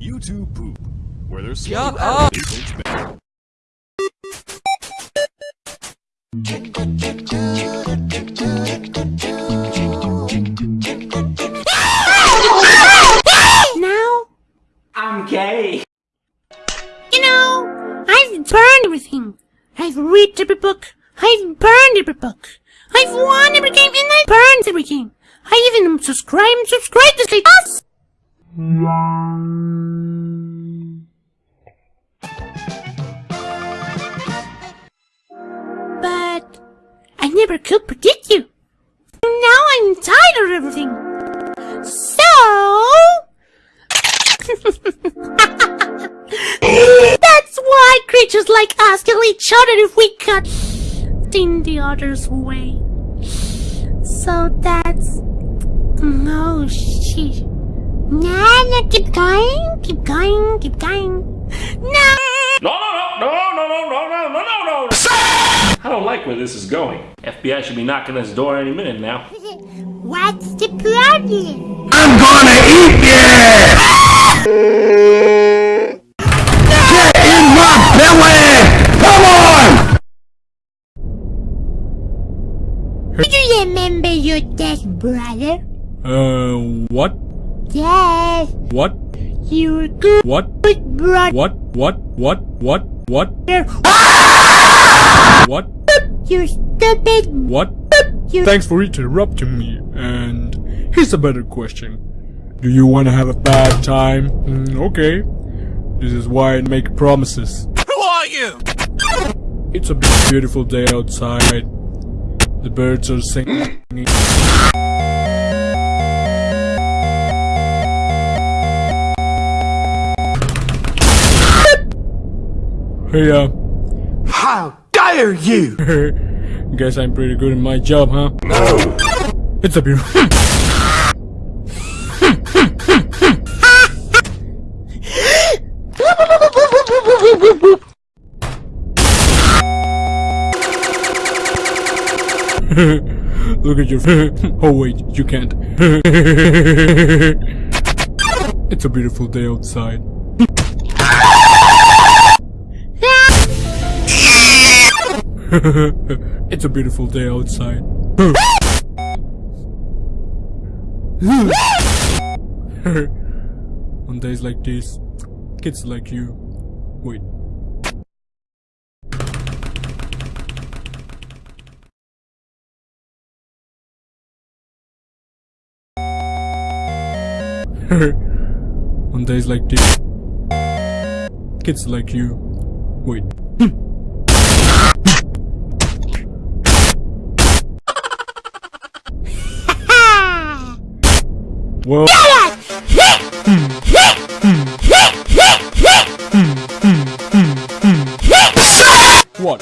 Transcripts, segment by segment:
YouTube poop, where there's Shut up! Oh. Now, I'm gay. you know, I've burned everything. I've read every book. I've burned every book. I've won every game and I've burned every game. I even subscribe and subscribe to Slate Us. But I never could predict you. Now I'm tired of everything. So That's why creatures like us kill each other if we cut in the other's way. So that's no shit. Nah, nah, keep going, keep going, keep going. No. No, no, no, no, no, no, no, no, no, no. I don't like where this is going. FBI should be knocking this door any minute now. What's the problem? I'm gonna eat you! Get in my belly! Come on! Do you remember your dead brother? Uh, what? Yes, What? your good What? brother. What? What? What? What? What? What? You stupid. What? You Thanks for interrupting me. And here's a better question. Do you want to have a bad time? Mm, okay. This is why I make promises. Who are you? It's a beautiful day outside. The birds are singing. Uh, How dare you! guess I'm pretty good at my job, huh? No! It's a beautiful. Look at your. oh wait, you can't. it's a beautiful day outside. it's a beautiful day outside. On days like this, kids like you. Wait. On days like this, kids like you. Wait. Well. What?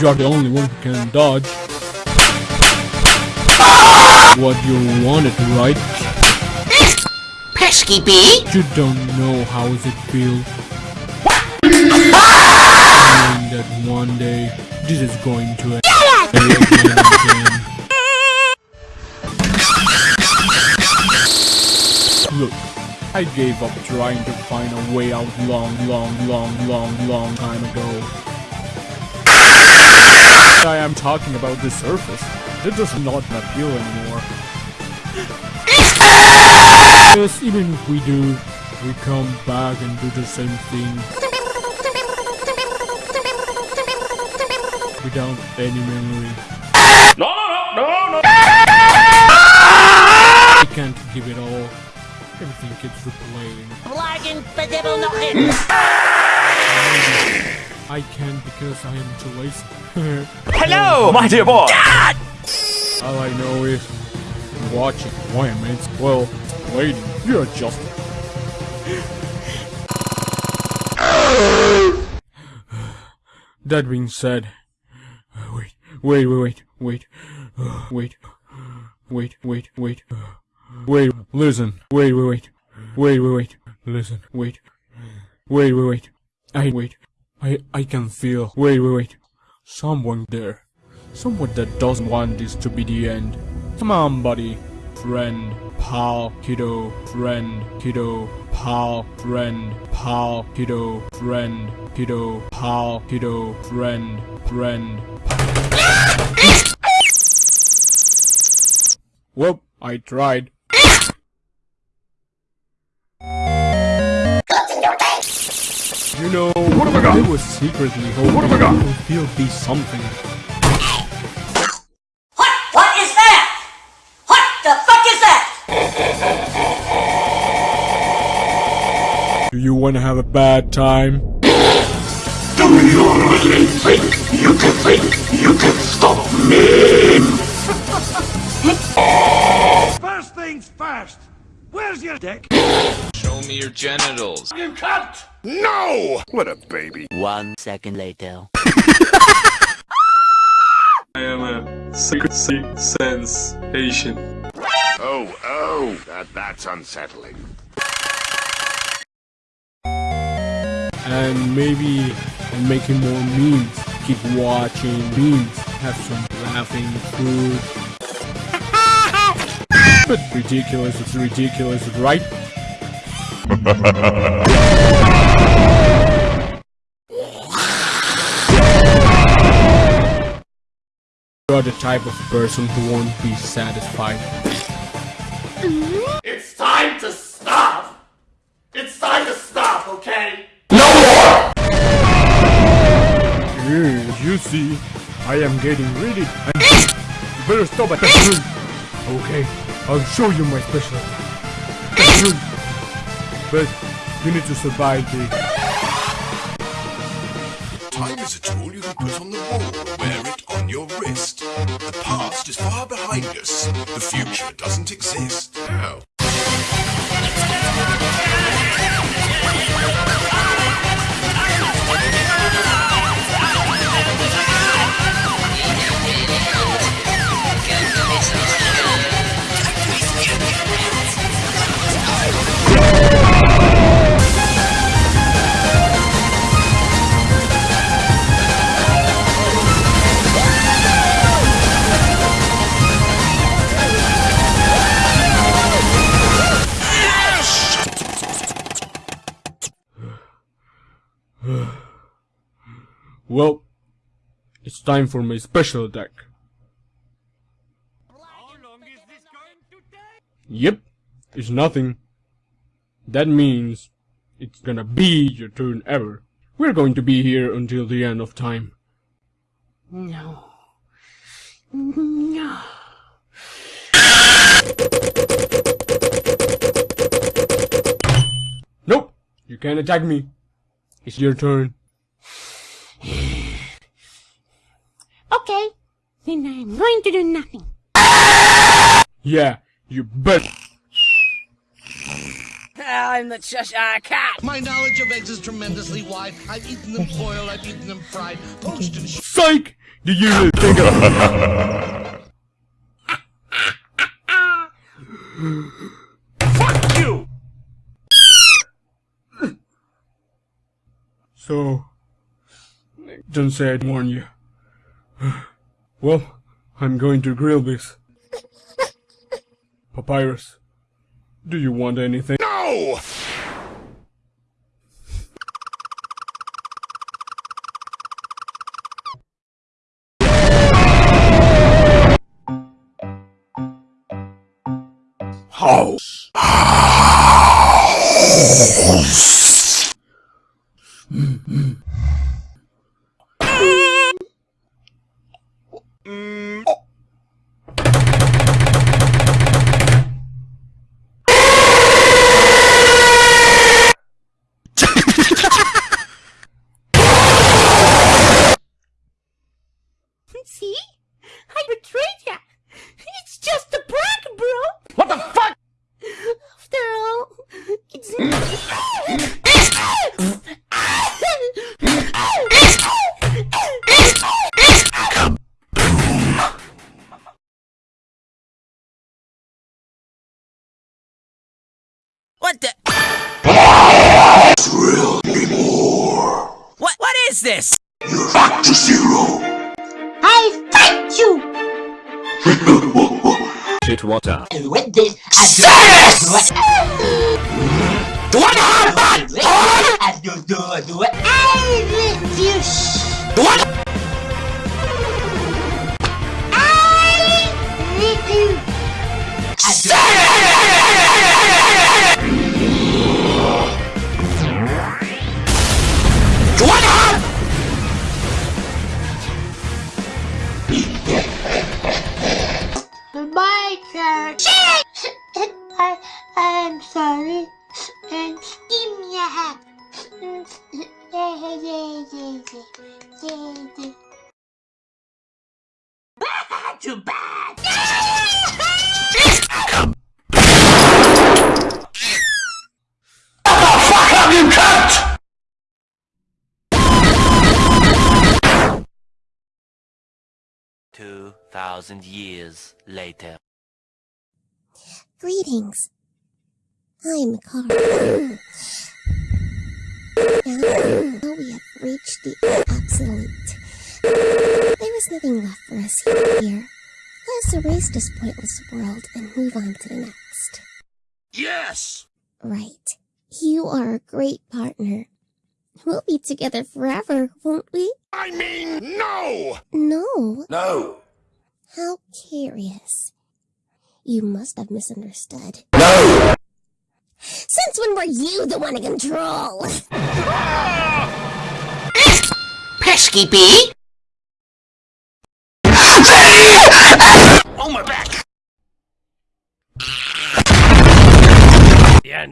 You're the only one who can dodge. What you wanted, right? Pesky bee! You don't know how it feel. Knowing that one day this is going to end Look, I gave up trying to find a way out long, long, long, long, long time ago. I am talking about the surface. That does not appeal anymore. Yes, even if we do, we come back and do the same thing. Without any memory. No, no, no, no, no. I can't give it all. Everything gets replaying. Blagen bedevil nog in! I can't because I am too lazy. Hello, my dear boy. All I know is watching. Why am I? Well, lady, you're just. that being said, wait, wait, wait, wait, wait, wait, wait, wait, wait, wait, listen, wait, wait, wait, wait, wait, wait, listen, wait, wait, wait, wait, I wait, I I can feel, wait, wait, wait, someone there. Someone that doesn't want this to be the end. Come on, buddy. Friend, pal, kiddo, friend, kiddo, pal. friend, pal, kiddo, friend, kiddo, pal, kiddo, friend, friend. Whoop, I tried. You know, what have I got? I was secretly hoping what have I got? it would feel be something. What? What is that? What the fuck is that? Do you want to have a bad time? Do you really think you can think you can stop me? First things first. Where's your dick? Show me your genitals. You cunt! No! What a baby. One second later. I am a sexy sensation. Oh, oh, that, that's unsettling. and maybe and making more memes. Keep watching memes. Have some laughing food. But ridiculous, it's ridiculous, right? You're the type of person who won't be satisfied. Mm-hmm. It's time to stop! It's time to stop, okay? Yes, you see, I am getting ready. And you better stop at that room. Okay, I'll show you my special. But you need to survive the. Time is a tool you can put on the wall. Wear it on your wrist. The past is far behind us. The future doesn't exist. How? Well, it's time for my special attack. Yep, it's nothing. That means it's gonna be your turn ever. We're going to be here until the end of time. No. No. Nope, you can't attack me. It's your turn. Okay. Then I'm going to do nothing. Yeah, you bet. Ah, I'm the Cheshire ah, Cat. My knowledge of eggs is tremendously wide. I've eaten them boiled, I've eaten them fried, poached and sh- Psych! Did you really think of Fuck you! So, don't say I'd warn you. Well, I'm going to grill this. Papyrus, do you want anything? No! This? You're back to zero. I fight you. Shit, what up? Yes! What I do I do it, do it. I let you sh- What? Too bad. Fuck up, you cunt! Two thousand years later. Greetings. I'm Chara. now, now we have reached the absolute. There is nothing left for us here. Let us erase this pointless world and move on to the next. Yes! Right. You are a great partner. We'll be together forever, won't we? I mean, no! No. No! How curious. You must have misunderstood. No! Since when were you the one in control? Ah! Pesky bee.